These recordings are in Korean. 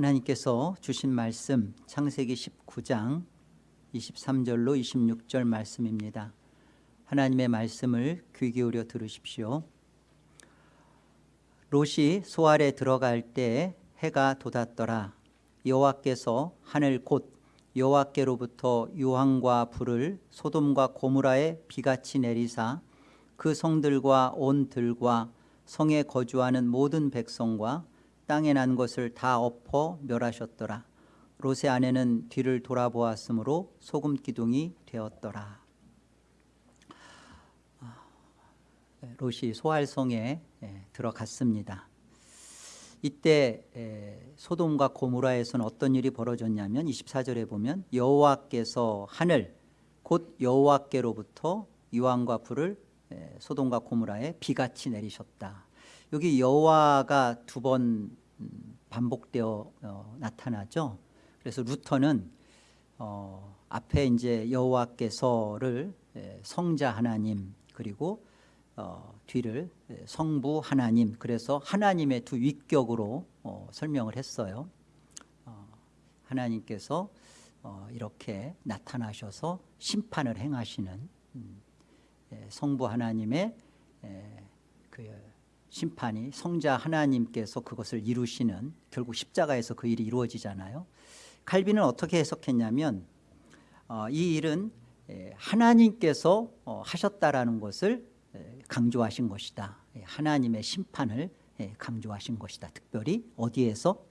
하나님께서 주신 말씀 창세기 19장 23절로 26절 말씀입니다. 하나님의 말씀을 귀 기울여 들으십시오. 롯이 소알에 들어갈 때 해가 돋았더라. 여호와께서 하늘 곧 여호와께로부터 유황과 불을 소돔과 고무라에 비같이 내리사 그 성들과 온 들과 성에 거주하는 모든 백성과 땅에 난 것을 다 엎어 멸하셨더라. 롯의 아내는 뒤를 돌아보았으므로 소금 기둥이 되었더라. 아, 롯이 소알성에 예, 들어갔습니다. 이때 소돔과 고무라에서는 어떤 일이 벌어졌냐면 24절에 보면 여호와께서 하늘 곧 여호와께로부터 유황과 불을 소돔과 고무라에 비같이 내리셨다. 여기 여호와가 두번 음, 반복되어 어, 나타나죠. 그래서 루터는 어, 앞에 이제 여호와께서를 성자 하나님 그리고 어, 뒤를 성부 하나님 그래서 하나님의 두 위격으로 어, 설명을 했어요. 어, 하나님께서 어, 이렇게 나타나셔서 심판을 행하시는 음, 예, 성부 하나님의 예, 그 심판이 성자 하나님께서 그것을 이루시는 결국 십자가에서 그 일이 이루어지잖아요. 칼빈은 어떻게 해석했냐면 어, 이 일은 예, 하나님께서 어, 하셨다라는 것을 강조하신 것이다. 하나님의 심판을 강조하신 것이다. 특별히 어디에서?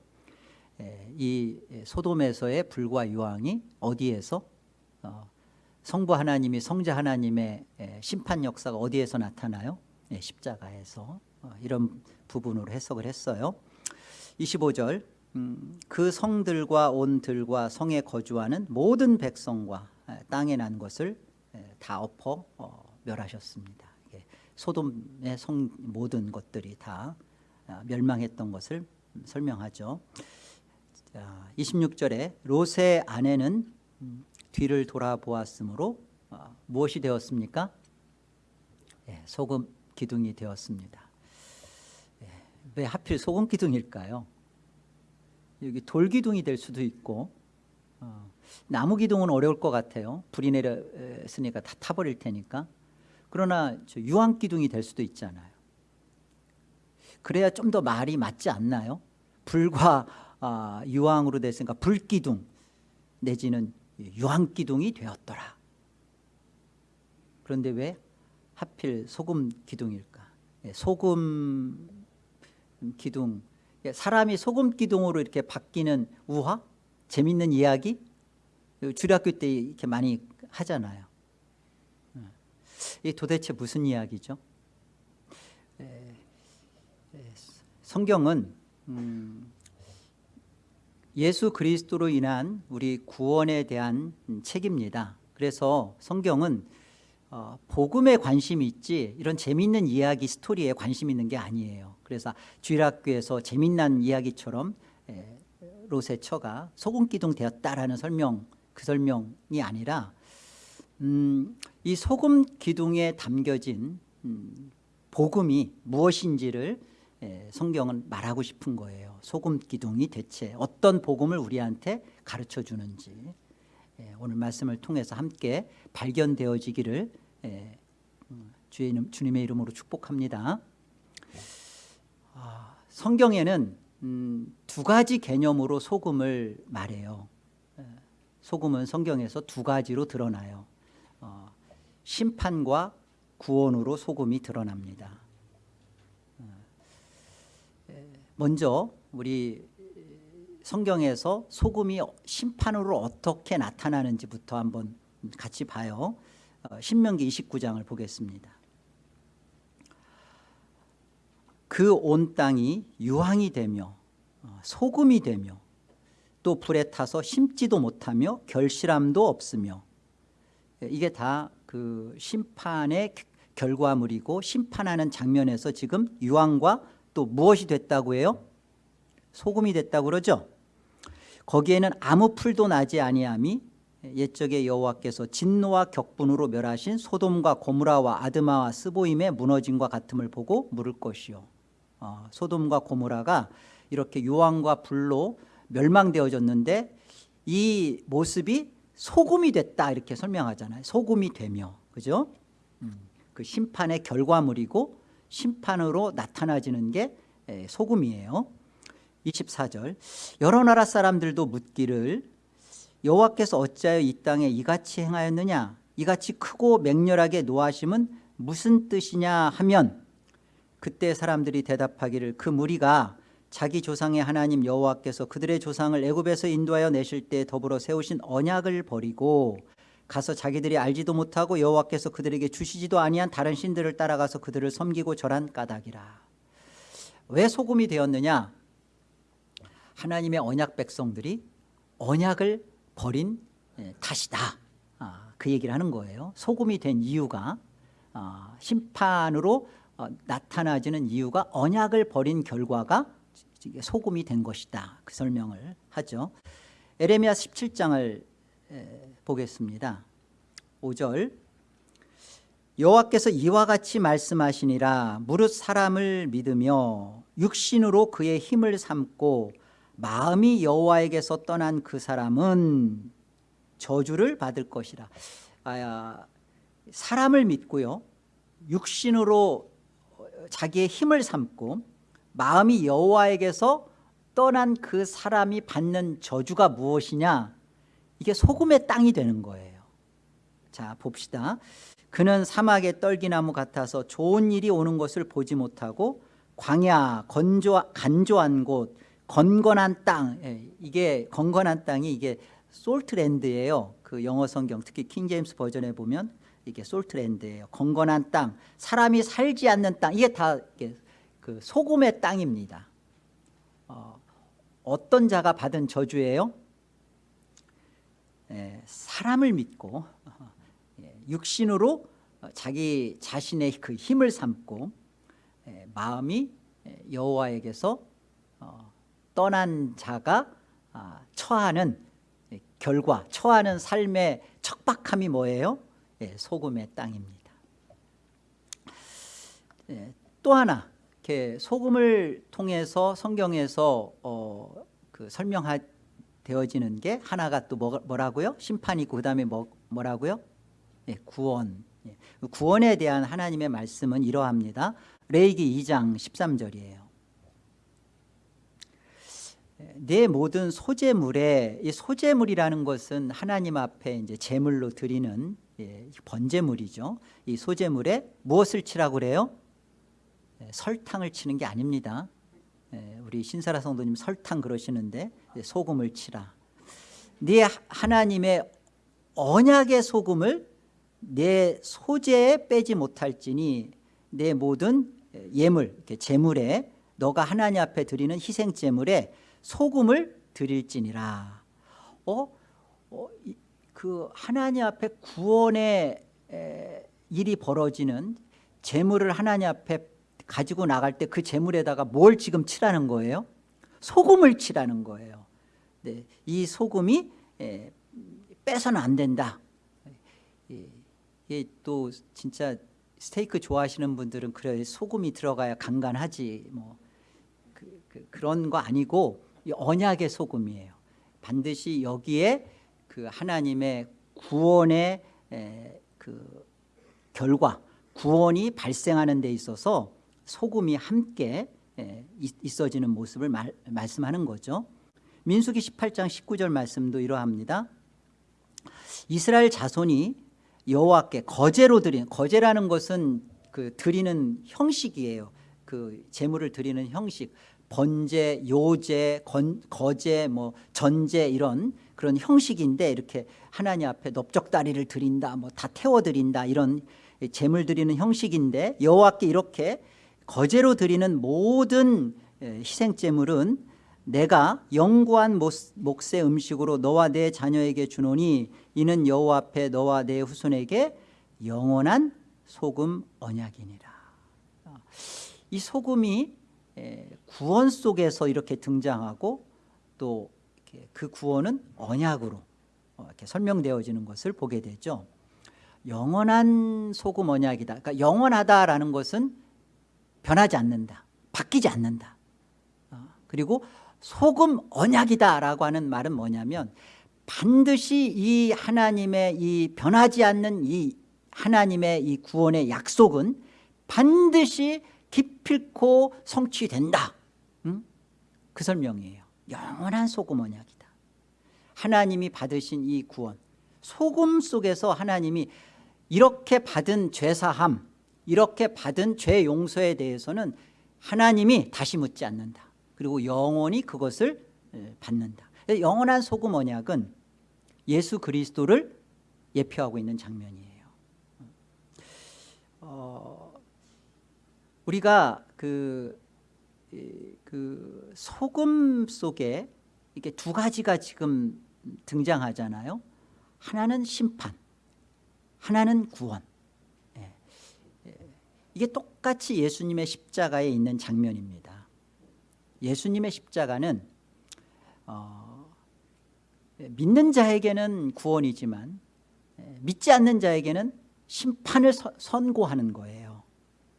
이 소돔에서의 불과 유황이 어디에서? 어, 성부 하나님이 성자 하나님의 심판 역사가 어디에서 나타나요? 십자가에서. 어, 이런 부분으로 해석을 했어요. 25절 음, 그 성들과 온 들과 성에 거주하는 모든 백성과 땅에 난 것을 다 엎어 어, 멸하셨습니다. 소돔의 성 모든 것들이 다 아, 멸망했던 것을 설명하죠. 26절에 롯의 아내는 음, 뒤를 돌아보았으므로 어, 무엇이 되었습니까? 소금 기둥이 되었습니다 왜 하필 소금 기둥일까요? 여기 돌 기둥이 될 수도 있고 어, 나무 기둥은 어려울 것 같아요. 불이 내렸으니까 다 타버릴 테니까. 그러나 유황 기둥이 될 수도 있잖아요. 그래야 좀 더 말이 맞지 않나요? 불과 아, 유황으로 됐으니까 불기둥 내지는 유황기둥이 되었더라. 그런데 왜 하필 소금 기둥일까? 예, 소금 기둥 사람이 소금 기둥으로 이렇게 바뀌는 우화 재밌는 이야기 주일학교 때 이렇게 많이 하잖아요. 이 도대체 무슨 이야기죠? 성경은 음, 예수 그리스도로 인한 우리 구원에 대한 책입니다. 그래서 성경은 어, 복음에 관심이 있지 이런 재미있는 이야기 스토리에 관심 있는 게 아니에요 그래서 주일학교에서 재미난 이야기처럼 에, 롯의 처가 소금기둥 되었다라는 설명 그 설명이 아니라 음, 이 소금기둥에 담겨진 음, 복음이 무엇인지를 에, 성경은 말하고 싶은 거예요. 소금기둥이 대체 어떤 복음을 우리한테 가르쳐 주는지. 에, 오늘 말씀을 통해서 함께 발견되어지기를 에, 음, 주님의 이름으로 축복합니다. 아, 성경에는 음, 두 가지 개념으로 소금을 말해요. 소금은 성경에서 두 가지로 드러나요. 어, 심판과 구원으로 소금이 드러납니다. 어, 먼저 우리 성경에서 소금이 심판으로 어떻게 나타나는지부터 한번 같이 봐요. 어, 신명기 29장을 보겠습니다 그 온 땅이 유황이 되며 어, 소금이 되며 또 불에 타서 심지도 못하며 결실함도 없으며 예, 이게 다 그 심판의 결과물이고 심판하는 장면에서 지금 유황과 또 무엇이 됐다고 해요? 소금이 됐다고 그러죠 거기에는 아무 풀도 나지 아니함이 옛적의 여호와께서 진노와 격분으로 멸하신 소돔과 고무라와 아드마와 스보임의 무너짐과 같음을 보고 물을 것이요 어, 소돔과 고모라가 이렇게 유황과 불로 멸망되어졌는데 이 모습이 소금이 됐다 이렇게 설명하잖아요. 소금이 되며. 그죠? 음, 그 심판의 결과물이고 심판으로 나타나지는 게 에, 소금이에요. 24절. 여러 나라 사람들도 묻기를 여호와께서 어찌하여 이 땅에 이같이 행하였느냐? 이같이 크고 맹렬하게 노하심은 무슨 뜻이냐 하면 그때 사람들이 대답하기를 그 무리가 자기 조상의 하나님 여호와께서 그들의 조상을 애굽에서 인도하여 내실 때 더불어 세우신 언약을 버리고 가서 자기들이 알지도 못하고 여호와께서 그들에게 주시지도 아니한 다른 신들을 따라가서 그들을 섬기고 절한 까닭이라. 왜 소금이 되었느냐? 하나님의 언약 백성들이 언약을 버린 예, 탓이다. 아, 그 얘기를 하는 거예요. 소금이 된 이유가 아, 심판으로 어, 나타나지는 이유가 언약을 버린 결과가 소금이 된 것이다. 그 설명을 하죠. 에레미야 17장을 보겠습니다. 5절. 여호와께서 이와 같이 말씀하시니라. 무릇 사람을 믿으며 육신으로 그의 힘을 삼고 마음이 여호와에게서 떠난 그 사람은 저주를 받을 것이라. 아, 사람을 믿고요. 육신으로 자기의 힘을 삼고 마음이 여호와에게서 떠난 그 사람이 받는 저주가 무엇이냐? 이게 소금의 땅이 되는 거예요. 자 봅시다. 그는 사막의 떨기나무 같아서 좋은 일이 오는 것을 보지 못하고 광야 건조, 간조한 곳 건건한 땅 예, 이게 건건한 땅이 이게 솔트랜드예요. 그 영어 성경 특히 킹제임스 버전에 보면 이게 솔트랜드예요. 건건한 땅 사람이 살지 않는 땅 이게 다 이게 그 소금의 땅입니다. 어, 어떤 자가 받은 저주예요? 예, 사람을 믿고 예, 육신으로 자기 자신의 그 힘을 삼고 예, 마음이 예, 여호와에게서 어, 떠난 자가 아, 처하는 예, 결과 처하는 삶의 척박함이 뭐예요? 예, 소금의 땅입니다 예, 또 하나 소금을 통해서 성경에서 어, 그 설명되어지는 게 하나가 또 뭐, 뭐라고요? 심판이 그 다음에 뭐, 뭐라고요? 예, 구원 예, 구원에 대한 하나님의 말씀은 이러합니다 레이기 2장 13절이에요 내 모든 소재물에 이 소재물이라는 것은 하나님 앞에 이제 제물로 드리는 예, 번제물이죠. 이 소재물에 무엇을 치라고 그래요? 예, 설탕을 치는 게 아닙니다. 예, 우리 신사라 성도님 설탕 그러시는데 예, 소금을 치라. 네 하나님의 언약의 소금을 내 소재에 빼지 못할지니 내 모든 예물, 제물에 너가 하나님 앞에 드리는 희생 제물에 소금을 드릴지니라. 어? 어 이, 그 하나님 앞에 구원의 에, 일이 벌어지는 재물을 하나님 앞에 가지고 나갈 때 그 재물에다가 뭘 지금 치라는 거예요? 소금을 치라는 거예요. 네, 이 소금이 에, 빼서는 안 된다. 이게 또 진짜 스테이크 좋아하시는 분들은 그래 소금이 들어가야 간간하지 뭐 그, 그, 그런 거 아니고 언약의 소금이에요. 반드시 여기에 그 하나님의 구원의 그 결과 구원이 발생하는 데 있어서 소금이 함께 있어지는 모습을 말, 말씀하는 거죠. 민수기 18장 19절 말씀도 이러합니다. 이스라엘 자손이 여호와께 거제로 드린 거제라는 것은 그 드리는 형식이에요. 그 제물을 드리는 형식. 번제, 요제, 건, 거제, 뭐 전제 이런 그런 형식인데 이렇게 하나님 앞에 넓적다리를 드린다, 뭐 다 태워드린다 이런 제물 드리는 형식인데 여호와께 이렇게 거제로 드리는 모든 희생제물은 내가 영구한 몫의 음식으로 너와 내 자녀에게 주노니 이는 여호와 앞에 너와 내 후손에게 영원한 소금 언약이니라. 이 소금이 구원 속에서 이렇게 등장하고 또 그 구원은 언약으로 어, 이렇게 설명되어지는 것을 보게 되죠. 영원한 소금 언약이다. 그러니까 영원하다라는 것은 변하지 않는다 바뀌지 않는다. 어, 그리고 소금 언약이다라고 하는 말은 뭐냐면 반드시 이 하나님의 이 변하지 않는 이 하나님의 이 구원의 약속은 반드시 기필코 성취된다. 응? 그 설명이에요 영원한 소금 언약이다. 하나님이 받으신 이 구원 소금 속에서 하나님이 이렇게 받은 죄사함 이렇게 받은 죄 용서에 대해서는 하나님이 다시 묻지 않는다. 그리고 영원히 그것을 받는다. 영원한 소금 언약은 예수 그리스도를 예표하고 있는 장면이에요. 어, 우리가 그, 그 소금 속에 이게 두 가지가 지금 등장하잖아요. 하나는 심판 하나는 구원. 예. 이게 똑같이 예수님의 십자가에 있는 장면입니다. 예수님의 십자가는 어, 믿는 자에게는 구원이지만 믿지 않는 자에게는 심판을 서, 선고하는 거예요.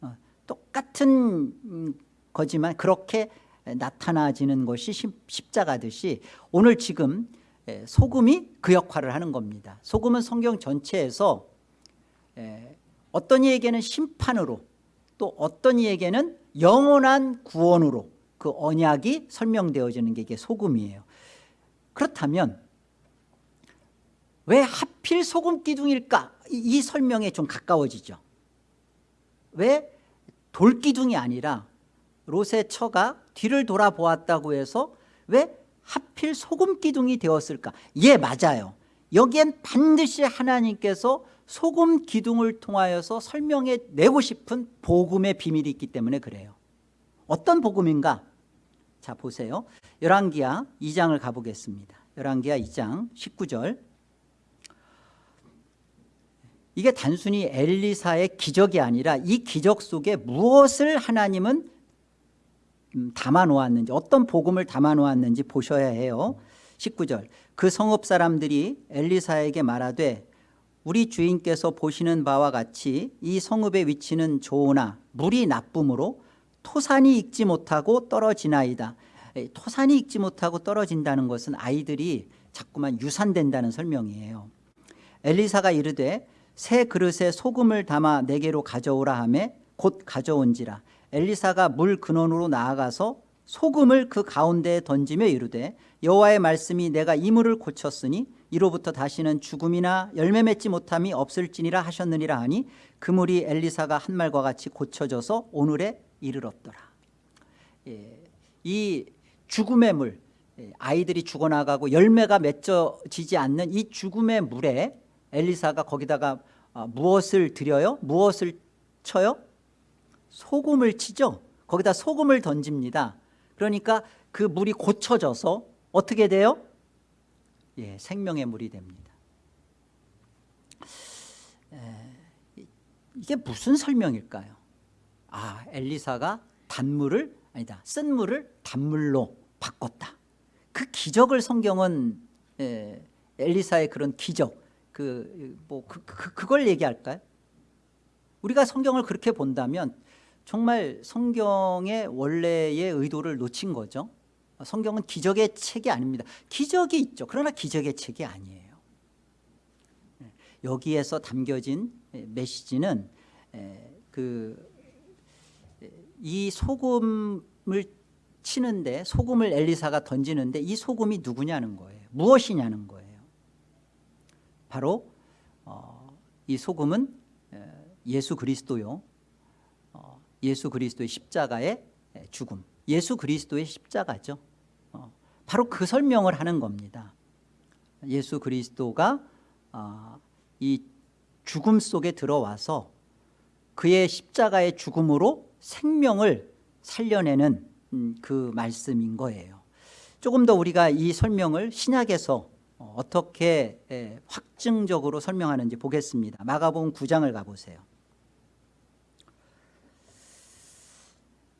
어, 똑같은 음, 거지만 그렇게 나타나지는 것이 십자가듯이 오늘 지금 소금이 그 역할을 하는 겁니다. 소금은 성경 전체에서 어떤 이에게는 심판으로 또 어떤 이에게는 영원한 구원으로 그 언약이 설명되어지는 게 이게 소금이에요. 그렇다면 왜 하필 소금 기둥일까? 이, 이 설명에 좀 가까워지죠. 왜 돌기둥이 아니라 롯의 처가 뒤를 돌아보았다고 해서 왜 하필 소금 기둥이 되었을까? 예 맞아요. 여기엔 반드시 하나님께서 소금 기둥을 통하여서 설명해 내고 싶은 복음의 비밀이 있기 때문에 그래요. 어떤 복음인가? 자 보세요. 열왕기하 2장을 가보겠습니다. 열왕기하 2장 19절. 이게 단순히 엘리사의 기적이 아니라 이 기적 속에 무엇을 하나님은 음, 담아놓았는지 어떤 복음을 담아놓았는지 보셔야 해요. 19절. 그 성읍 사람들이 엘리사에게 말하되 우리 주인께서 보시는 바와 같이 이 성읍의 위치는 좋으나 물이 나쁨으로 토산이 익지 못하고 떨어지나이다. 토산이 익지 못하고 떨어진다는 것은 아이들이 자꾸만 유산된다는 설명이에요. 엘리사가 이르되 새 그릇에 소금을 담아 내게로 가져오라 하매 곧 가져온지라 엘리사가 물 근원으로 나아가서 소금을 그 가운데에 던지며 이르되 여호와의 말씀이 내가 이 물을 고쳤으니 이로부터 다시는 죽음이나 열매 맺지 못함이 없을지니라 하셨느니라 하니 그 물이 엘리사가 한 말과 같이 고쳐져서 오늘에 이르렀더라 예, 이 죽음의 물 예, 아이들이 죽어나가고 열매가 맺어지지 않는 이 죽음의 물에 엘리사가 거기다가 어, 무엇을 드려요? 무엇을 쳐요? 소금을 치죠 거기다 소금을 던집니다 그러니까 그 물이 고쳐져서 어떻게 돼요? 예, 생명의 물이 됩니다 에, 이게 무슨 설명일까요? 아 엘리사가 단물을 아니다 쓴 물을 단물로 바꿨다 그 기적을 성경은 에, 엘리사의 그런 기적 그 뭐 그, 그, 그걸 얘기할까요? 우리가 성경을 그렇게 본다면 정말 성경의 원래의 의도를 놓친 거죠. 성경은 기적의 책이 아닙니다. 기적이 있죠. 그러나 기적의 책이 아니에요. 네. 여기에서 담겨진 메시지는 그 이 소금을 치는데 소금을 엘리사가 던지는데 이 소금이 누구냐는 거예요. 무엇이냐는 거예요. 바로 어, 이 소금은 예수 그리스도요 예수 그리스도의 십자가의 죽음. 예수 그리스도의 십자가죠. 어, 바로 그 설명을 하는 겁니다. 예수 그리스도가 어, 이 죽음 속에 들어와서 그의 십자가의 죽음으로 생명을 살려내는 음, 그 말씀인 거예요. 조금 더 우리가 이 설명을 신약에서 어, 어떻게 확증적으로 설명하는지 보겠습니다. 마가복음 9장을 가보세요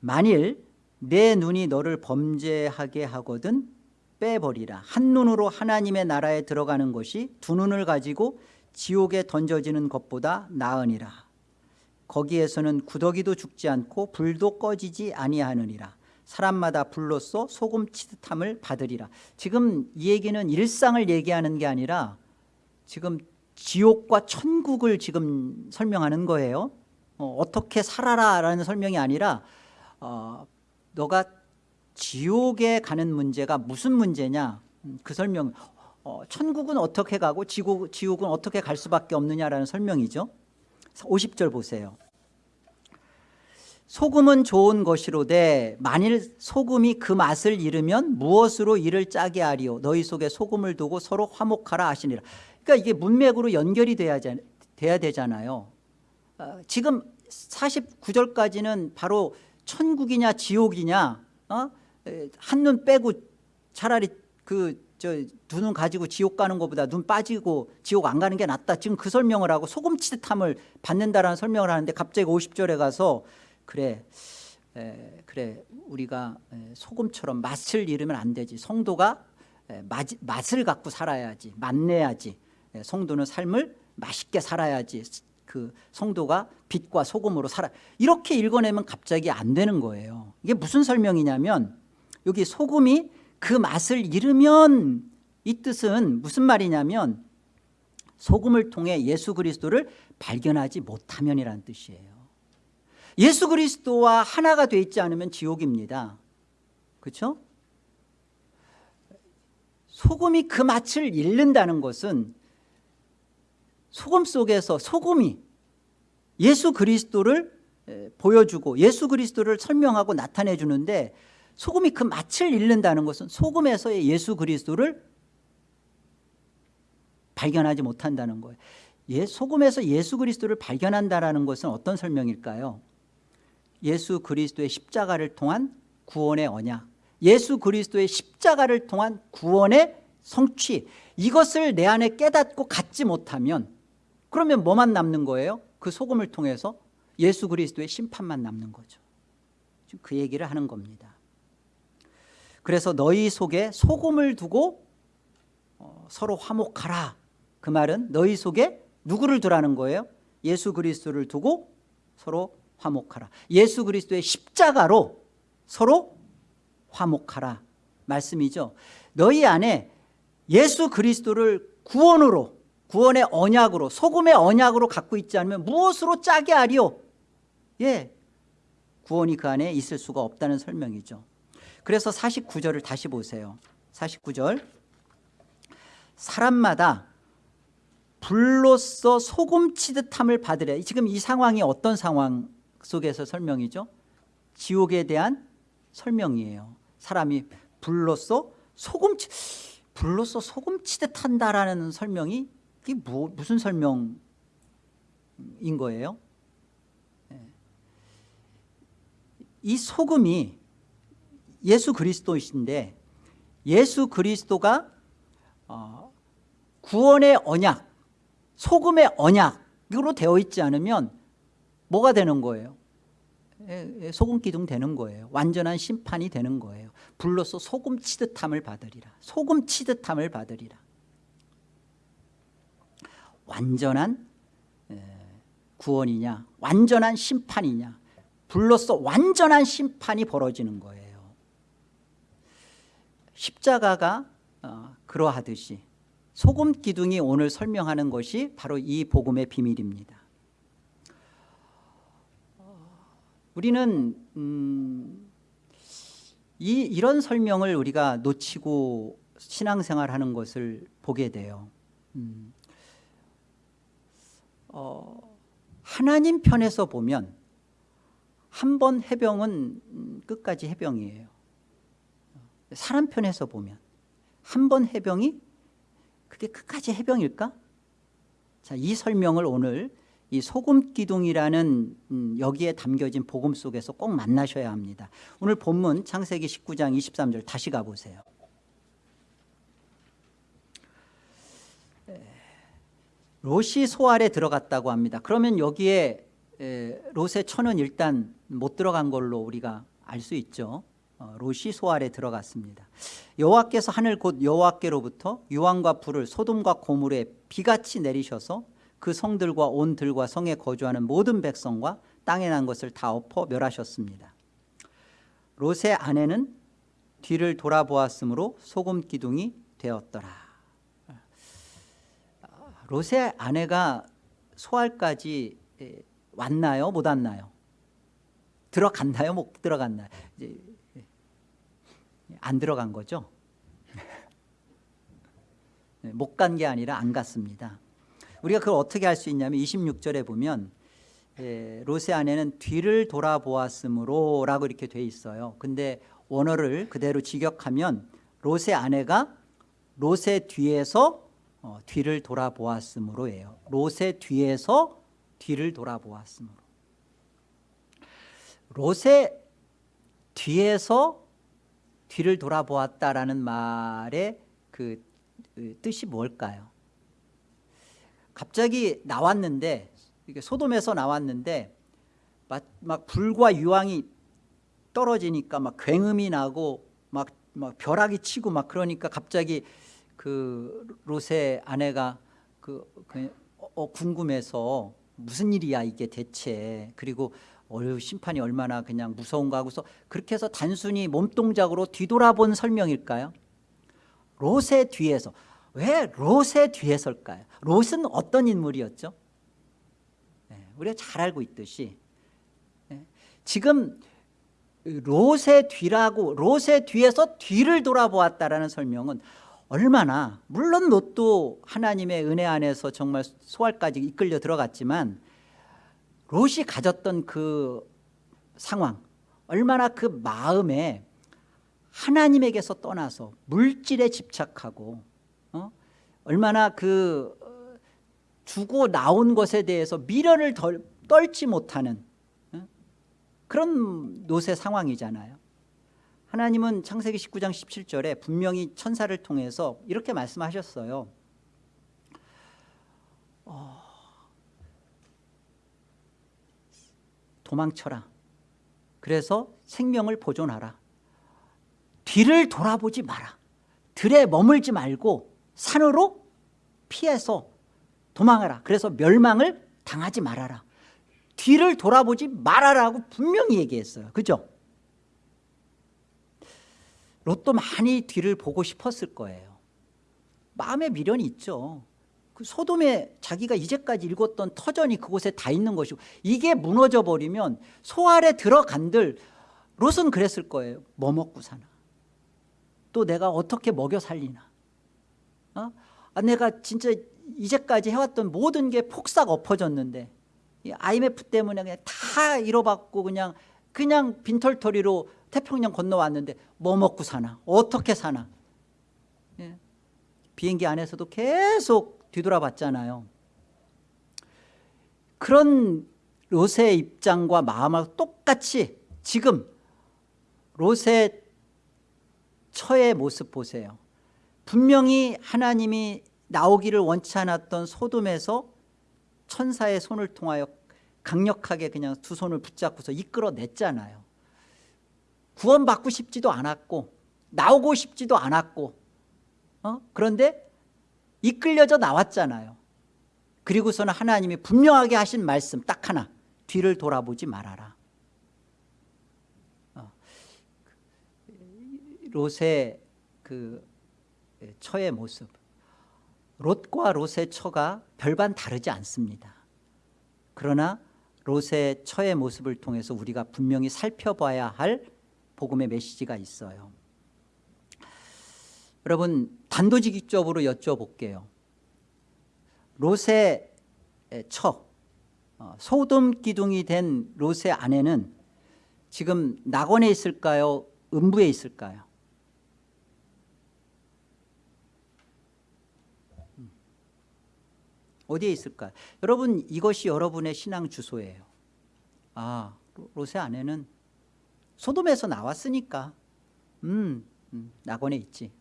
만일 내 눈이 너를 범죄하게 하거든 빼버리라. 한 눈으로 하나님의 나라에 들어가는 것이 두 눈을 가지고 지옥에 던져지는 것보다 나으니라. 거기에서는 구더기도 죽지 않고 불도 꺼지지 아니하느니라. 사람마다 불로써 소금 치듯함을 받으리라. 지금 이 얘기는 일상을 얘기하는 게 아니라 지금 지옥과 천국을 지금 설명하는 거예요. 어, 떻게 살아라 라는 설명이 아니라 어, 너가 지옥에 가는 문제가 무슨 문제냐? 음, 그 설명 어, 천국은 어떻게 가고 지옥, 지옥은 어떻게 갈 수밖에 없느냐라는 설명이죠. 50절 보세요. 소금은 좋은 것이로되 만일 소금이 그 맛을 잃으면 무엇으로 이를 짜게 하리오 너희 속에 소금을 두고 서로 화목하라 하시니라. 그러니까 이게 문맥으로 연결이 돼야, 돼야 되잖아요. 어, 지금 49절까지는 바로 천국이냐 지옥이냐 어? 한눈 빼고 차라리 그두눈 가지고 지옥 가는 것보다 눈 빠지고 지옥 안 가는 게 낫다. 지금 그 설명을 하고 소금치듯함을 받는다라는 설명을 하는데 갑자기 50절에 가서 그래 에, 그래 우리가 소금처럼 맛을 잃으면 안 되지. 성도가 에, 맛, 맛을 갖고 살아야지. 맛내야지. 에, 성도는 삶을 맛있게 살아야지 그 성도가 빛과 소금으로 살아. 이렇게 읽어내면 갑자기 안 되는 거예요. 이게 무슨 설명이냐면 여기 소금이 그 맛을 잃으면 이 뜻은 무슨 말이냐면 소금을 통해 예수 그리스도를 발견하지 못하면이라는 뜻이에요. 예수 그리스도와 하나가 돼 있지 않으면 지옥입니다. 그렇죠? 소금이 그 맛을 잃는다는 것은 소금 속에서 소금이 예수 그리스도를 보여주고 예수 그리스도를 설명하고 나타내 주는데 소금이 그 맛을 잃는다는 것은 소금에서의 예수 그리스도를 발견하지 못한다는 거예요. 예, 소금에서 예수 그리스도를 발견한다는 것은 어떤 설명일까요? 예수 그리스도의 십자가를 통한 구원의 언약 예수 그리스도의 십자가를 통한 구원의 성취 이것을 내 안에 깨닫고 갖지 못하면 그러면 뭐만 남는 거예요? 그 소금을 통해서 예수 그리스도의 심판만 남는 거죠. 지금 그 얘기를 하는 겁니다. 그래서 너희 속에 소금을 두고 어, 서로 화목하라. 그 말은 너희 속에 누구를 두라는 거예요? 예수 그리스도를 두고 서로 화목하라. 예수 그리스도의 십자가로 서로 화목하라 말씀이죠. 너희 안에 예수 그리스도를 구원으로 구원의 언약으로 소금의 언약으로 갖고 있지 않으면 무엇으로 짜게 하리오 예, 구원이 그 안에 있을 수가 없다는 설명이죠. 그래서 49절을 다시 보세요. 49절. 사람마다 불로써 소금 치듯함을 받으려 지금 이 상황이 어떤 상황 속에서 설명이죠? 지옥에 대한 설명이에요. 사람이 불로써 소금 치, 불로써 소금 치듯 한다라는 설명이 이게 뭐, 무슨 설명인 거예요? 예. 이 소금이 예수 그리스도이신데 예수 그리스도가 어, 구원의 언약 소금의 언약으로 되어 있지 않으면 뭐가 되는 거예요? 예, 예, 소금 기둥 되는 거예요. 완전한 심판이 되는 거예요. 불로서 소금 치듯함을 받으리라. 소금 치듯함을 받으리라 완전한 구원이냐 완전한 심판이냐 불로서 완전한 심판이 벌어지는 거예요. 십자가가 어, 그러하듯이 소금 기둥이 오늘 설명하는 것이 바로 이 복음의 비밀입니다. 우리는 음, 이, 이런 설명을 우리가 놓치고 신앙생활하는 것을 보게 돼요. 음, 어, 하나님 편에서 보면 한 번 해병은 끝까지 해병이에요. 사람 편에서 보면 한 번 해병이 그게 끝까지 해병일까? 자, 이 설명을 오늘 이 소금 기둥이라는 음, 여기에 담겨진 복음 속에서 꼭 만나셔야 합니다. 오늘 본문 창세기 19장 23절 다시 가보세요 롯이 소알에 들어갔다고 합니다. 그러면 여기에 롯의 천은 일단 못 들어간 걸로 우리가 알 수 있죠. 어, 롯이 소알에 들어갔습니다. 여호와께서 하늘 곧 여호와께로부터 유황과 불을 소돔과 고물에 비같이 내리셔서 그 성들과 온 들과 성에 거주하는 모든 백성과 땅에 난 것을 다 엎어 멸하셨습니다. 롯의 아내는 뒤를 돌아보았으므로 소금 기둥이 되었더라 롯의 아내가 소알까지 에, 왔나요? 못 왔나요? 들어갔나요? 못 들어갔나요? 이제 안 들어간 거죠? 못 간 게 아니라 안 갔습니다. 우리가 그걸 어떻게 할 수 있냐면 26절에 보면 예, 롯의 아내는 뒤를 돌아보았으므로 라고 이렇게 돼 있어요. 근데 원어를 그대로 직역하면 롯의 아내가 롯의 뒤에서 어, 뒤를 돌아보았으므로예요 롯의 뒤에서 뒤를 돌아보았으므로 롯의 뒤에서 뒤를 돌아보았다라는 말의 그, 그 뜻이 뭘까요? 갑자기 나왔는데 소돔에서 나왔는데 막, 막 불과 유황이 떨어지니까 막 굉음이 나고 막, 막 벼락이 치고 막 그러니까 갑자기 그 롯의 아내가 그, 그 어, 궁금해서 무슨 일이야 이게 대체 그리고 어휴 심판이 얼마나 그냥 무서운가 하고서 그렇게 해서 단순히 몸동작으로 뒤돌아본 설명일까요? 롯의 뒤에서 왜 롯의 뒤에 설까요? 롯은 어떤 인물이었죠? 네, 우리가 잘 알고 있듯이 네, 지금 롯의 뒤라고 롯의 뒤에서 뒤를 돌아보았다라는 설명은 얼마나 물론 롯도 하나님의 은혜 안에서 정말 소알까지 이끌려 들어갔지만 롯이 가졌던 그 상황 얼마나 그 마음에 하나님에게서 떠나서 물질에 집착하고 어? 얼마나 그 주고 나온 것에 대해서 미련을 덜, 떨지 못하는 어? 그런 롯의 상황이잖아요 하나님은 창세기 19장 17절에 분명히 천사를 통해서 이렇게 말씀하셨어요. 어, 도망쳐라. 그래서 생명을 보존하라. 뒤를 돌아보지 마라. 들에 머물지 말고 산으로 피해서 도망하라. 그래서 멸망을 당하지 말아라. 뒤를 돌아보지 말아라고 분명히 얘기했어요. 그죠? 롯도 많이 뒤를 보고 싶었을 거예요. 마음에 미련이 있죠. 그 소돔에 자기가 이제까지 읽었던 터전이 그곳에 다 있는 것이고 이게 무너져 버리면 소알에 들어간들 롯은 그랬을 거예요. 뭐 먹고 사나? 또 내가 어떻게 먹여 살리나? 어? 아, 내가 진짜 이제까지 해왔던 모든 게 폭삭 엎어졌는데 IMF 때문에 그냥 다 잃어받고 그냥 그냥 빈털터리로 태평양 건너왔는데 뭐 먹고 사나? 어떻게 사나? 예. 비행기 안에서도 계속 뒤돌아봤잖아요. 그런 롯의 입장과 마음하고 똑같이 지금 롯의 처의 모습 보세요. 분명히 하나님이 나오기를 원치 않았던 소돔에서 천사의 손을 통하여 강력하게 그냥 두 손을 붙잡고서 이끌어냈잖아요 구원받고 싶지도 않았고 나오고 싶지도 않았고 어? 그런데 이끌려져 나왔잖아요 그리고서는 하나님이 분명하게 하신 말씀 딱 하나 뒤를 돌아보지 말아라 어. 롯의 그 처의 모습 롯과 롯의 처가 별반 다르지 않습니다 그러나 롯의 처의 모습을 통해서 우리가 분명히 살펴봐야 할 복음의 메시지가 있어요. 여러분 단도직입적으로 여쭤볼게요. 롯의 처 어, 소돔 기둥이 된 롯의 아내는 지금 낙원에 있을까요? 음부에 있을까요? 어디에 있을까요? 여러분 이것이 여러분의 신앙 주소예요. 아 롯의 아내는 소돔에서 나왔으니까 음, 음 낙원에 있지.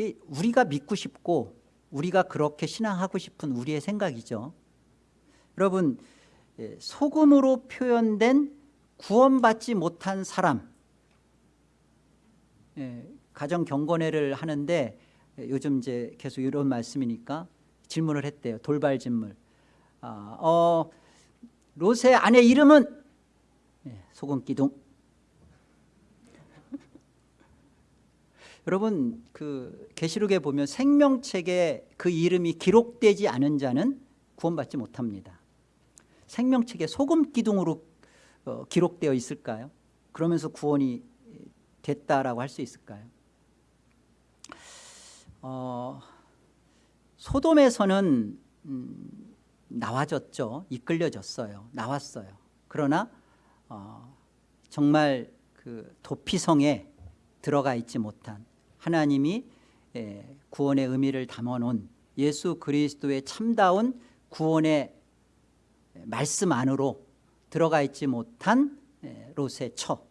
예. 우리가 믿고 싶고 우리가 그렇게 신앙하고 싶은 우리의 생각이죠. 여러분 예, 소금으로 표현된 구원받지 못한 사람 예, 가정 경건회를 하는데 요즘 이제 계속 이런 말씀이니까 질문을 했대요. 돌발 질문. 아, 어, 롯의 아내 이름은 예, 소금 기둥 여러분 그 계시록에 보면 생명책에 그 이름이 기록되지 않은 자는 구원받지 못합니다 생명책에 소금 기둥으로 어, 기록되어 있을까요? 그러면서 구원이 됐다라고 할 수 있을까요? 어, 소돔에서는 음, 나와졌죠. 이끌려졌어요. 나왔어요. 그러나 어, 정말 그 도피성에 들어가 있지 못한 하나님이 예, 구원의 의미를 담아놓은 예수 그리스도의 참다운 구원의 말씀 안으로 들어가 있지 못한 예, 롯의 처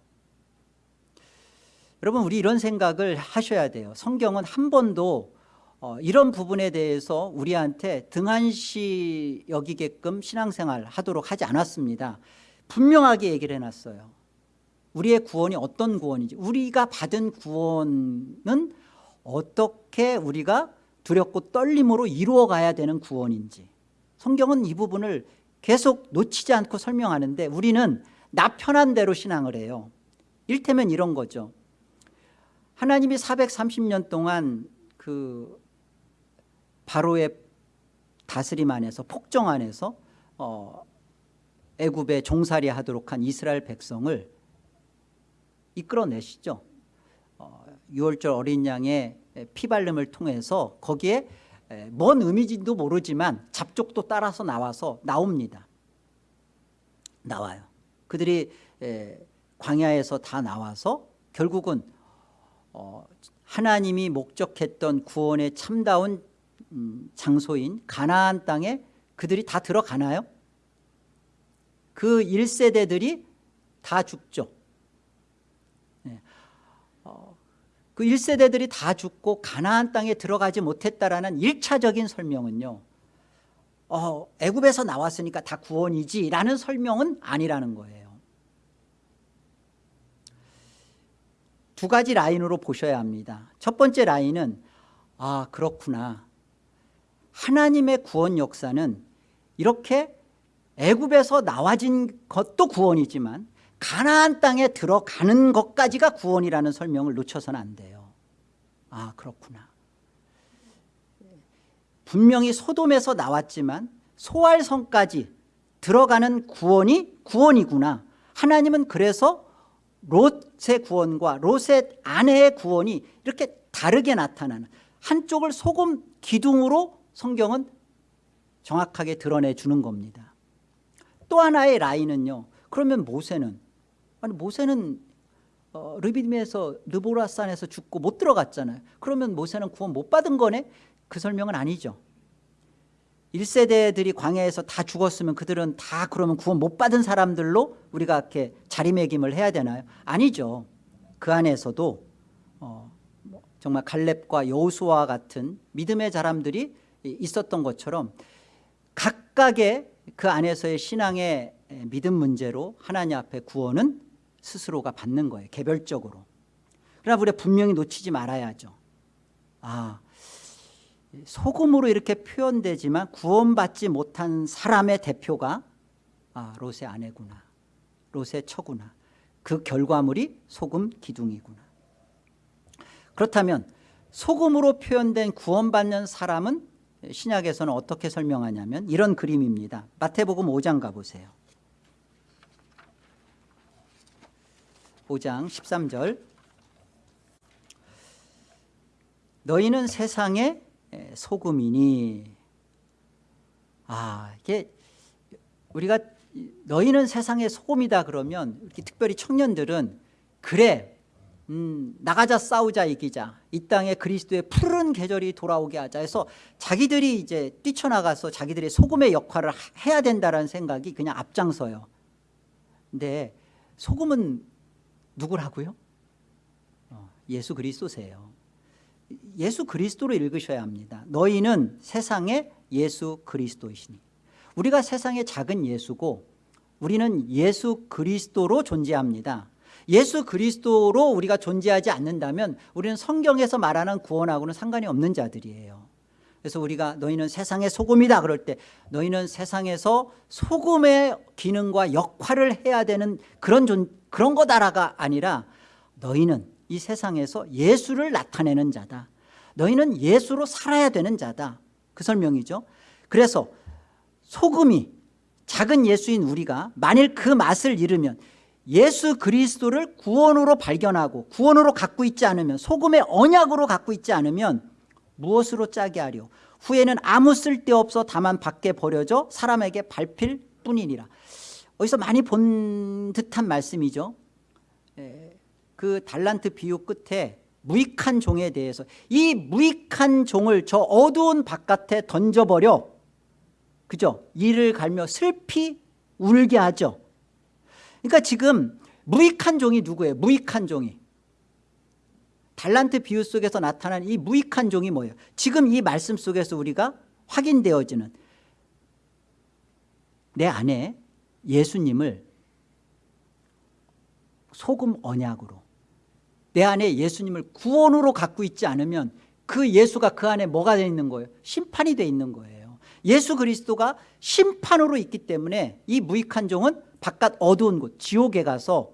여러분 우리 이런 생각을 하셔야 돼요 성경은 한 번도 어, 이런 부분에 대해서 우리한테 등한시 여기게끔 신앙생활 하도록 하지 않았습니다. 분명하게 얘기를 해놨어요. 우리의 구원이 어떤 구원인지 우리가 받은 구원은 어떻게 우리가 두렵고 떨림으로 이루어가야 되는 구원인지. 성경은 이 부분을 계속 놓치지 않고 설명하는데 우리는 나 편한 대로 신앙을 해요. 일테면 이런 거죠. 하나님이 430년 동안 그 바로의 다스림 안에서 폭정 안에서 어, 애굽에 종살이 하도록 한 이스라엘 백성을 이끌어내시죠. 어, 6월절 어린 양의 피발름을 통해서 거기에 뭔 의미인지도 모르지만 잡족도 따라서 나와서 나옵니다. 나와요. 그들이 광야에서 다 나와서 결국은 어, 하나님이 목적했던 구원의 참다운 음, 장소인 가나안 땅에 그들이 다 들어가나요? 그 1세대들이 다 죽죠 네. 어, 그 1세대들이 다 죽고 가나안 땅에 들어가지 못했다라는 1차적인 설명은요 어, 애굽에서 나왔으니까 다 구원이지 라는 설명은 아니라는 거예요 두 가지 라인으로 보셔야 합니다 첫 번째 라인은 아 그렇구나 하나님의 구원 역사는 이렇게 애굽에서 나와진 것도 구원이지만 가나안 땅에 들어가는 것까지가 구원이라는 설명을 놓쳐서는 안 돼요. 아 그렇구나. 분명히 소돔에서 나왔지만 소알성까지 들어가는 구원이 구원이구나. 하나님은 그래서 롯의 구원과 롯의 아내의 구원이 이렇게 다르게 나타나는 한쪽을 소금 기둥으로 성경은 정확하게 드러내 주는 겁니다. 또 하나의 라인은요. 그러면 모세는 아니 모세는 어, 르비딤에서 르보라산에서 죽고 못 들어갔잖아요. 그러면 모세는 구원 못 받은 거네? 그 설명은 아니죠. 1세대들이 광야에서 다 죽었으면 그들은 다 그러면 구원 못 받은 사람들로 우리가 이렇게 자리매김을 해야 되나요? 아니죠. 그 안에서도 어, 뭐 정말 갈렙과 여호수아 같은 믿음의 사람들이 있었던 것처럼 각각의 그 안에서의 신앙의 믿음 문제로 하나님 앞에 구원은 스스로가 받는 거예요. 개별적으로. 그러나 우리가 분명히 놓치지 말아야죠. 아 소금으로 이렇게 표현되지만 구원받지 못한 사람의 대표가 아, 롯의 아내구나 롯의 처구나 그 결과물이 소금 기둥이구나 그렇다면 소금으로 표현된 구원받는 사람은 신약에서는 어떻게 설명하냐면 이런 그림입니다. 마태복음 5장 가보세요. 5장 13절. 너희는 세상에 소금이니. 아 이게 우리가 너희는 세상의 소금이다 그러면 특별히 청년들은 그래 음, 나가자 싸우자 이기자. 이 땅에 그리스도의 푸른 계절이 돌아오게 하자 해서 자기들이 이제 뛰쳐나가서 자기들의 소금의 역할을 해야 된다는 생각이 그냥 앞장서요. 근데 소금은 누구라고요? 어, 예수 그리스도세요. 예수 그리스도로 읽으셔야 합니다. 너희는 세상의 예수 그리스도이시니. 우리가 세상의 작은 예수고 우리는 예수 그리스도로 존재합니다 예수 그리스도로 우리가 존재하지 않는다면 우리는 성경에서 말하는 구원하고는 상관이 없는 자들이에요. 그래서 우리가 너희는 세상의 소금이다 그럴 때 너희는 세상에서 소금의 기능과 역할을 해야 되는 그런 존, 그런 거다라가 아니라 너희는 이 세상에서 예수를 나타내는 자다. 너희는 예수로 살아야 되는 자다. 그 설명이죠. 그래서 소금이 작은 예수인 우리가 만일 그 맛을 잃으면 예수 그리스도를 구원으로 발견하고 구원으로 갖고 있지 않으면 소금의 언약으로 갖고 있지 않으면 무엇으로 짜게 하려 후에는 아무 쓸데없어 다만 밖에 버려져 사람에게 밟힐 뿐이니라. 어디서 많이 본 듯한 말씀이죠. 에, 그 달란트 비유 끝에 무익한 종에 대해서 이 무익한 종을 저 어두운 바깥에 던져버려. 그죠? 이를 갈며 슬피 울게 하죠 그러니까 지금 무익한 종이 누구예요? 무익한 종이. 달란트 비유 속에서 나타난 이 무익한 종이 뭐예요? 지금 이 말씀 속에서 우리가 확인되어지는 내 안에 예수님을 소금 언약으로 내 안에 예수님을 구원으로 갖고 있지 않으면 그 예수가 그 안에 뭐가 되어 있는 거예요? 심판이 되어 있는 거예요. 예수 그리스도가 심판으로 있기 때문에 이 무익한 종은 바깥 어두운 곳 지옥에 가서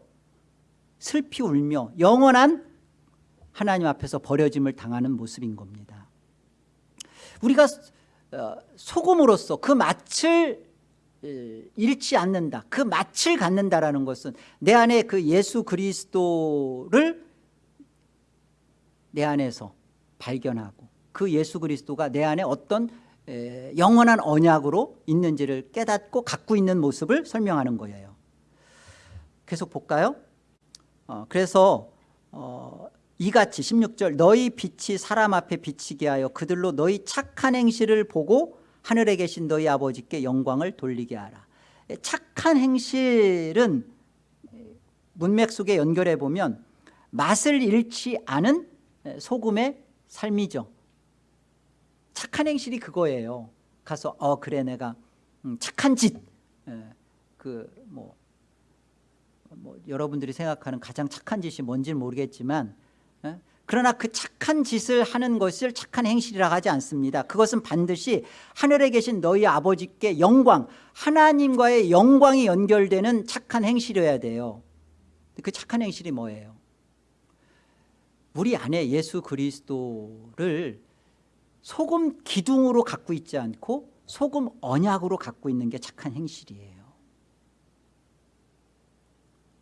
슬피 울며 영원한 하나님 앞에서 버려짐을 당하는 모습인 겁니다. 우리가 어, 소금으로서 그 맛을 잃지 않는다 그 맛을 갖는다라는 것은 내 안에 그 예수 그리스도를 내 안에서 발견하고 그 예수 그리스도가 내 안에 어떤 영원한 언약으로 있는지를 깨닫고 갖고 있는 모습을 설명하는 거예요. 계속 볼까요? 어, 그래서 어, 이같이 16절 너희 빛이 사람 앞에 비치게 하여 그들로 너희 착한 행실을 보고 하늘에 계신 너희 아버지께 영광을 돌리게 하라. 착한 행실은 문맥 속에 연결해 보면 맛을 잃지 않은 소금의 삶이죠 착한 행실이 그거예요. 가서 어 그래 내가 음, 착한 짓 그뭐 뭐 여러분들이 생각하는 가장 착한 짓이 뭔지는 모르겠지만 예? 그러나 그 착한 짓을 하는 것을 착한 행실이라고 하지 않습니다. 그것은 반드시 하늘에 계신 너희 아버지께 영광 하나님과의 영광이 연결되는 착한 행실이어야 돼요. 그 착한 행실이 뭐예요? 우리 안에 예수 그리스도를 소금 기둥으로 갖고 있지 않고 소금 언약으로 갖고 있는 게 착한 행실이에요.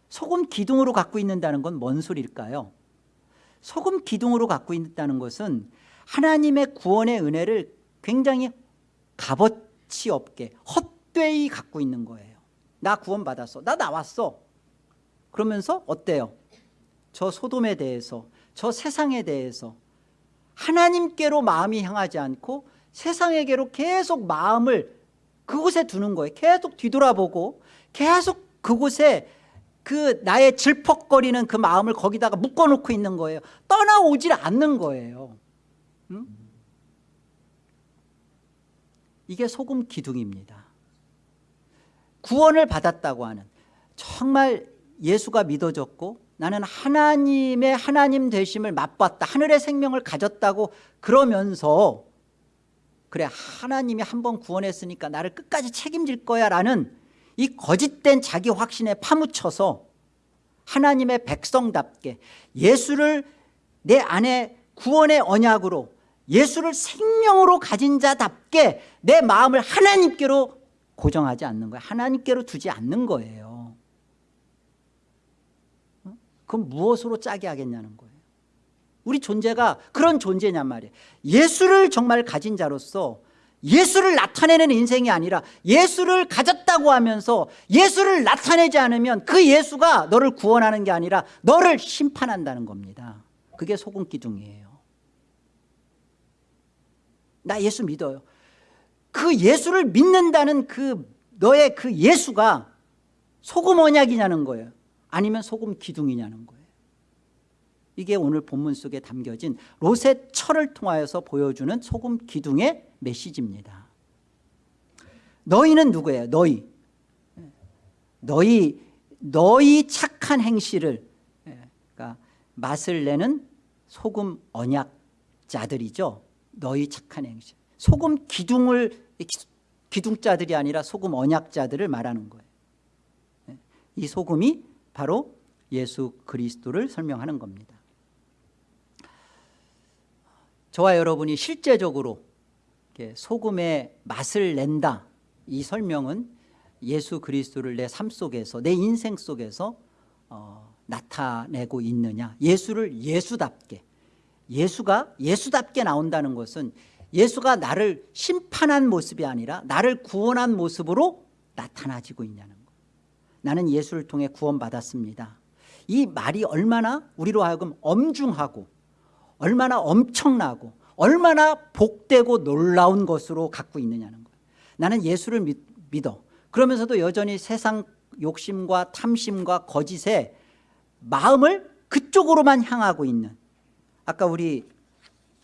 소금 기둥으로 갖고 있는다는 건 뭔 소리일까요? 소금 기둥으로 갖고 있다는 것은 하나님의 구원의 은혜를 굉장히 값어치 없게 헛되이 갖고 있는 거예요. 나 구원 받았어. 나 나왔어. 그러면서 어때요? 저 소돔에 대해서 저 세상에 대해서 하나님께로 마음이 향하지 않고 세상에게로 계속 마음을 그곳에 두는 거예요. 계속 뒤돌아보고 계속 그곳에 그 나의 질퍽거리는 그 마음을 거기다가 묶어놓고 있는 거예요. 떠나오질 않는 거예요. 응? 이게 소금 기둥입니다. 구원을 받았다고 하는 정말 예수가 믿어졌고 나는 하나님의 하나님 되심을 맛봤다. 하늘의 생명을 가졌다고 그러면서 그래 하나님이 한 번 구원했으니까 나를 끝까지 책임질 거야 라는 이 거짓된 자기 확신에 파묻혀서 하나님의 백성답게 예수를 내 안에 구원의 언약으로 예수를 생명으로 가진 자답게 내 마음을 하나님께로 고정하지 않는 거예요 하나님께로 두지 않는 거예요 어? 그럼 무엇으로 짜게 하겠냐는 거예요. 우리 존재가 그런 존재냔 말이에요. 예수를 정말 가진 자로서 예수를 나타내는 인생이 아니라 예수를 가졌다고 하면서 예수를 나타내지 않으면 그 예수가 너를 구원하는 게 아니라 너를 심판한다는 겁니다. 그게 소금기둥이에요. 나 예수 믿어요. 그 예수를 믿는다는 그 너의 그 예수가 소금 언약이냐는 거예요 아니면 소금 기둥이냐는 거예요. 이게 오늘 본문 속에 담겨진 롯의 철을 통하여서 보여주는 소금 기둥의 메시지입니다. 너희는 누구예요? 너희. 너희 너희 착한 행실을 그러니까 맛을 내는 소금 언약자들이죠. 너희 착한 행실. 소금 기둥을 기둥자들이 아니라 소금 언약자들을 말하는 거예요. 이 소금이 바로 예수 그리스도를 설명하는 겁니다. 저와 여러분이 실제적으로 소금의 맛을 낸다. 이 설명은 예수 그리스도를 내 삶 속에서 내 인생 속에서 어, 나타내고 있느냐? 예수를 예수답게 예수가 예수답게 나온다는 것은 예수가 나를 심판한 모습이 아니라 나를 구원한 모습으로 나타나지고 있냐는 나는 예수를 통해 구원받았습니다. 이 말이 얼마나 우리로 하여금 엄중하고 얼마나 엄청나고 얼마나 복되고 놀라운 것으로 갖고 있느냐는 거예요. 나는 예수를 믿, 믿어. 그러면서도 여전히 세상 욕심과 탐심과 거짓에 마음을 그쪽으로만 향하고 있는. 아까 우리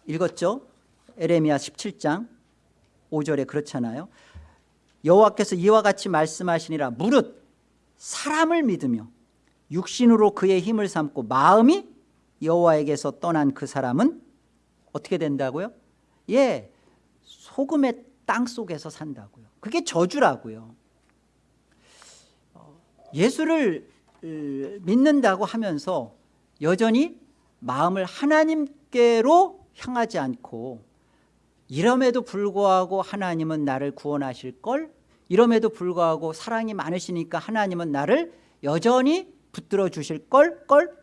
읽었죠? 에레미야 17장 5절에 그렇잖아요. 여호와께서 이와 같이 말씀하시니라. 무릇 사람을 믿으며 육신으로 그의 힘을 삼고 마음이 여호와에게서 떠난 그 사람은 어떻게 된다고요? 예, 소금의 땅 속에서 산다고요 그게 저주라고요 어, 예수를 믿는다고 하면서 여전히 마음을 하나님께로 향하지 않고 이럼에도 불구하고 하나님은 나를 구원하실 걸 이럼에도 불구하고 사랑이 많으시니까 하나님은 나를 여전히 붙들어 주실 걸 걸?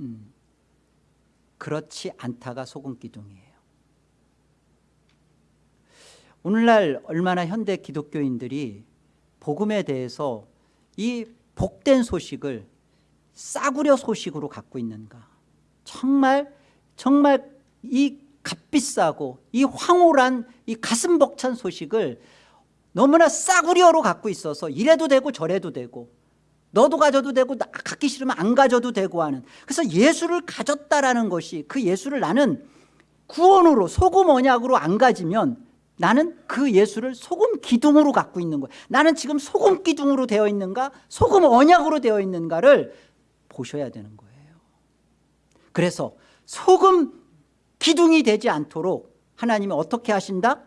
음, 그렇지 않다가 소금 기둥이에요. 오늘날 얼마나 현대 기독교인들이 복음에 대해서 이 복된 소식을 싸구려 소식으로 갖고 있는가? 정말 정말 이 값비싸고 이 황홀한 이 가슴 벅찬 소식을 너무나 싸구려로 갖고 있어서 이래도 되고 저래도 되고 너도 가져도 되고 나 갖기 싫으면 안 가져도 되고 하는. 그래서 예수를 가졌다라는 것이 그 예수를 나는 구원으로 소금 언약으로 안 가지면 나는 그 예수를 소금 기둥으로 갖고 있는 거예요 나는 지금 소금 기둥으로 되어 있는가? 소금 언약으로 되어 있는가를 보셔야 되는 거예요. 그래서 소금 기둥이 되지 않도록 하나님이 어떻게 하신다?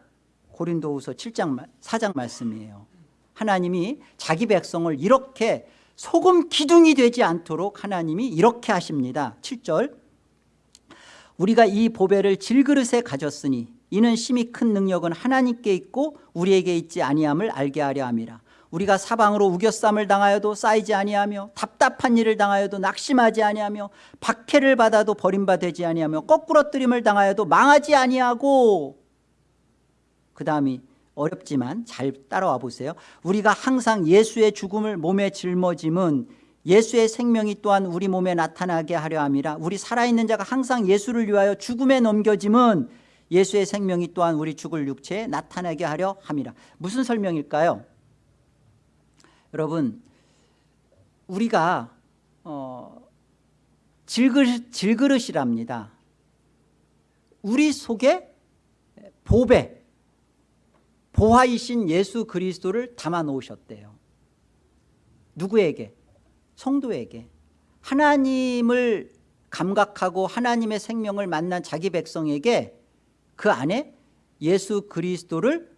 고린도후서 7장 4장 말씀이에요. 하나님이 자기 백성을 이렇게 소금 기둥이 되지 않도록 하나님이 이렇게 하십니다. 7절. 우리가 이 보배를 질그릇에 가졌으니 이는 심히 큰 능력은 하나님께 있고 우리에게 있지 아니함을 알게 하려 함이라. 우리가 사방으로 우겨쌈을 당하여도 쌓이지 아니하며 답답한 일을 당하여도 낙심하지 아니하며 박해를 받아도 버림받지 아니하며 거꾸러뜨림을 당하여도 망하지 아니하고 그 다음이 어렵지만 잘 따라와 보세요. 우리가 항상 예수의 죽음을 몸에 짊어짐은 예수의 생명이 또한 우리 몸에 나타나게 하려 함이라 우리 살아있는 자가 항상 예수를 위하여 죽음에 넘겨짐은 예수의 생명이 또한 우리 죽을 육체에 나타나게 하려 함이라. 무슨 설명일까요? 여러분 우리가 어, 질그릇, 질그릇이랍니다. 우리 속에 보배 보화이신 예수 그리스도를 담아 놓으셨대요. 누구에게? 성도에게. 하나님을 감각하고 하나님의 생명을 만난 자기 백성에게 그 안에 예수 그리스도를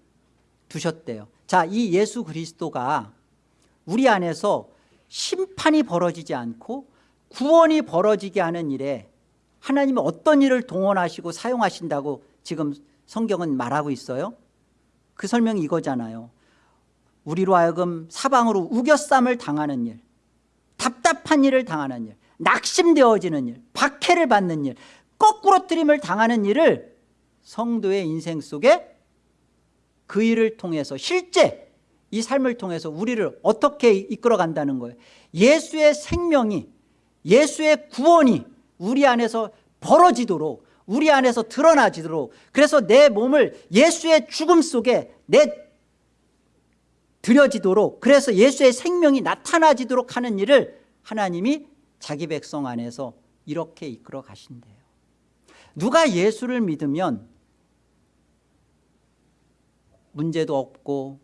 두셨대요. 자, 이 예수 그리스도가 우리 안에서 심판이 벌어지지 않고 구원이 벌어지게 하는 일에 하나님이 어떤 일을 동원하시고 사용하신다고 지금 성경은 말하고 있어요 그 설명이 이거잖아요. 우리로 하여금 사방으로 우겨쌈을 당하는 일 답답한 일을 당하는 일 낙심되어지는 일 박해를 받는 일 거꾸로뜨림을 당하는 일을 성도의 인생 속에 그 일을 통해서 실제 이 삶을 통해서 우리를 어떻게 이끌어 간다는 거예요? 예수의 생명이 예수의 구원이 우리 안에서 벌어지도록 우리 안에서 드러나지도록 그래서 내 몸을 예수의 죽음 속에 내 들여지도록 그래서 예수의 생명이 나타나지도록 하는 일을 하나님이 자기 백성 안에서 이렇게 이끌어 가신대요 누가 예수를 믿으면 문제도 없고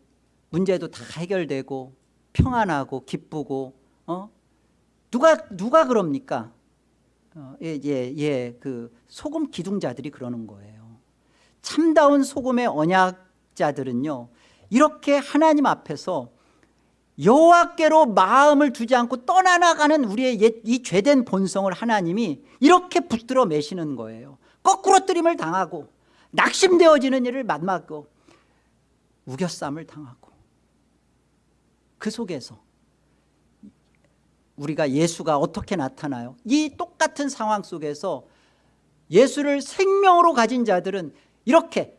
문제도 다 해결되고 평안하고 기쁘고 어? 누가 누가 그럽니까? 어, 예, 예, 예, 그 소금 기둥자들이 그러는 거예요. 참다운 소금의 언약자들은요 이렇게 하나님 앞에서 여호와께로 마음을 두지 않고 떠나나가는 우리의 옛- 이 죄된 본성을 하나님이 이렇게 붙들어 매시는 거예요 거꾸로 뜨림을 당하고 낙심되어지는 일을 만나고 우겨쌈을 당하고 그 속에서 우리가 예수가 어떻게 나타나요? 이 똑같은 상황 속에서 예수를 생명으로 가진 자들은 이렇게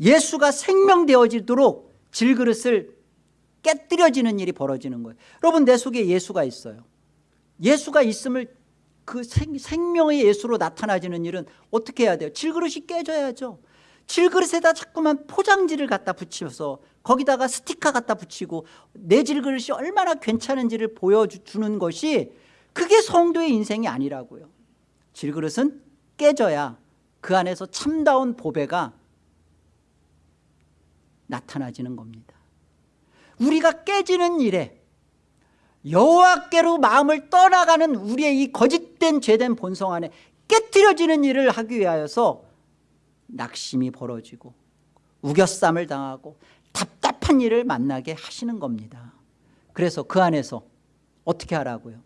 예수가 생명되어지도록 질그릇을 깨뜨려지는 일이 벌어지는 거예요. 여러분 내 속에 예수가 있어요. 예수가 있음을 그 생, 생명의 예수로 나타나지는 일은 어떻게 해야 돼요? 질그릇이 깨져야죠. 질그릇에다 자꾸만 포장지를 갖다 붙여서 거기다가 스티커 갖다 붙이고 내 질그릇이 얼마나 괜찮은지를 보여주는 것이 그게 성도의 인생이 아니라고요. 질그릇은 깨져야 그 안에서 참다운 보배가 나타나지는 겁니다. 우리가 깨지는 일에 여호와께로 마음을 떠나가는 우리의 이 거짓된 죄된 본성 안에 깨뜨려지는 일을 하기 위하여서 낙심이 벌어지고 우겨쌈을 당하고 답답한 일을 만나게 하시는 겁니다. 그래서 그 안에서 어떻게 하라고요?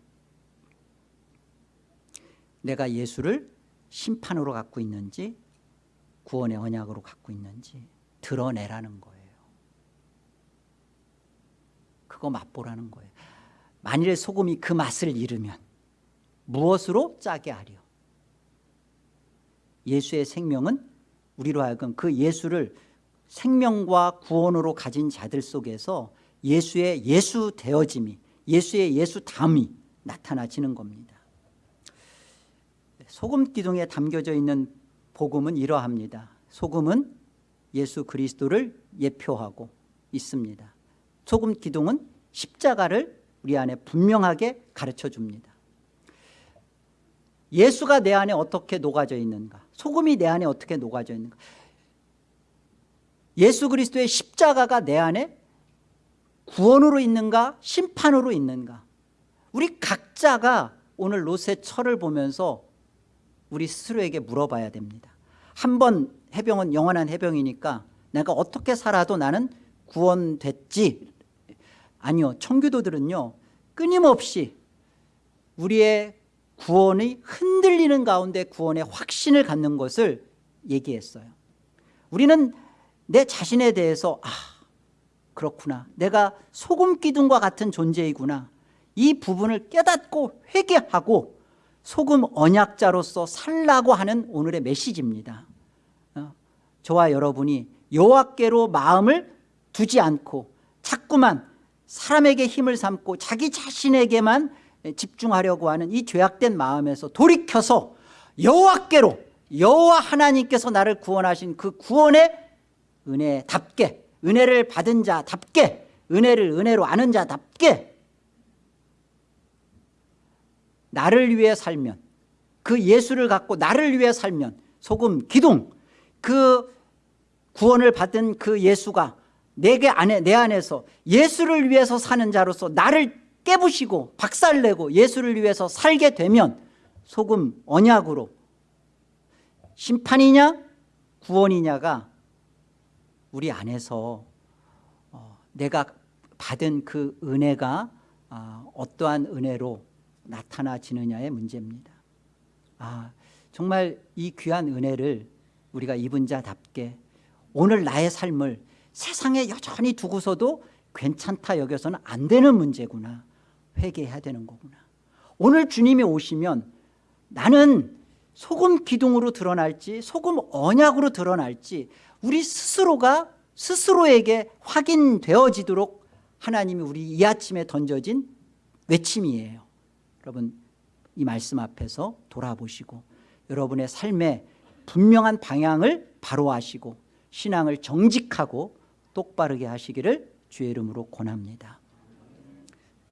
내가 예수를 심판으로 갖고 있는지 구원의 언약으로 갖고 있는지 드러내라는 거예요. 그거 맛보라는 거예요. 만일에 소금이 그 맛을 잃으면 무엇으로 짜게 하려? 예수의 생명은 우리로 하여금 그 예수를 생명과 구원으로 가진 자들 속에서 예수의 예수 되어짐이 예수의 예수 담이 나타나지는 겁니다. 소금 기둥에 담겨져 있는 복음은 이러합니다. 소금은 예수 그리스도를 예표하고 있습니다. 소금 기둥은 십자가를 우리 안에 분명하게 가르쳐 줍니다. 예수가 내 안에 어떻게 녹아져 있는가? 소금이 내 안에 어떻게 녹아져 있는가 예수 그리스도의 십자가가 내 안에 구원으로 있는가 심판으로 있는가. 우리 각자가 오늘 롯의 철을 보면서 우리 스스로에게 물어봐야 됩니다. 한 번 해병은 영원한 해병이니까 내가 어떻게 살아도 나는 구원됐지. 아니요 청교도들은요 끊임없이 우리의 구원이 흔들리는 가운데 구원의 확신을 갖는 것을 얘기했어요. 우리는 내 자신에 대해서 아 그렇구나. 내가 소금 기둥과 같은 존재이구나. 이 부분을 깨닫고 회개하고 소금 언약자로서 살라고 하는 오늘의 메시지입니다. 어, 저와 여러분이 여호와께로 마음을 두지 않고 자꾸만 사람에게 힘을 삼고 자기 자신에게만 집중하려고 하는 이 죄악된 마음에서 돌이켜서 여호와께로 여호와 하나님께서 나를 구원하신 그 구원의 은혜답게 은혜를 받은 자답게 은혜를 은혜로 아는 자답게 나를 위해 살면 그 예수를 갖고 나를 위해 살면 소금 기둥 그 구원을 받은 그 예수가 내게 안에 내 안에서 예수를 위해서 사는 자로서 나를 깨부시고 박살내고 예수를 위해서 살게 되면 소금 언약으로 심판이냐 구원이냐가 우리 안에서 어, 내가 받은 그 은혜가 아, 어떠한 은혜로 나타나지느냐의 문제입니다. 아, 정말 이 귀한 은혜를 우리가 입은 자답게 오늘 나의 삶을 세상에 여전히 두고서도 괜찮다 여겨서는 안 되는 문제구나 회개해야 되는 거구나. 오늘 주님이 오시면 나는 소금 기둥으로 드러날지 소금 언약으로 드러날지 우리 스스로가 스스로에게 확인되어지도록 하나님이 우리 이 아침에 던져진 외침이에요. 여러분 이 말씀 앞에서 돌아보시고 여러분의 삶의 분명한 방향을 바로 하시고 신앙을 정직하고 똑바르게 하시기를 주의 이름으로 권합니다